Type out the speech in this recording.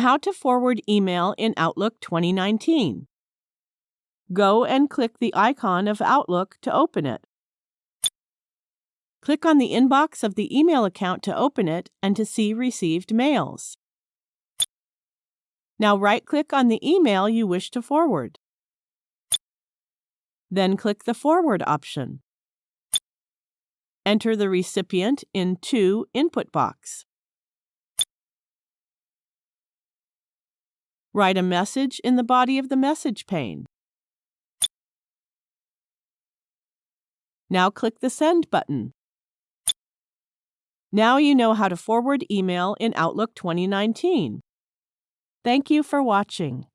How to forward email in Outlook 2019. Go and click the icon of Outlook to open it. Click on the inbox of the email account to open it and to see received mails. Now right-click on the email you wish to forward. Then click the Forward option. Enter the recipient in To input box. Write a message in the body of the message pane. Now click the Send button. Now you know how to forward email in Outlook 2019. Thank you for watching.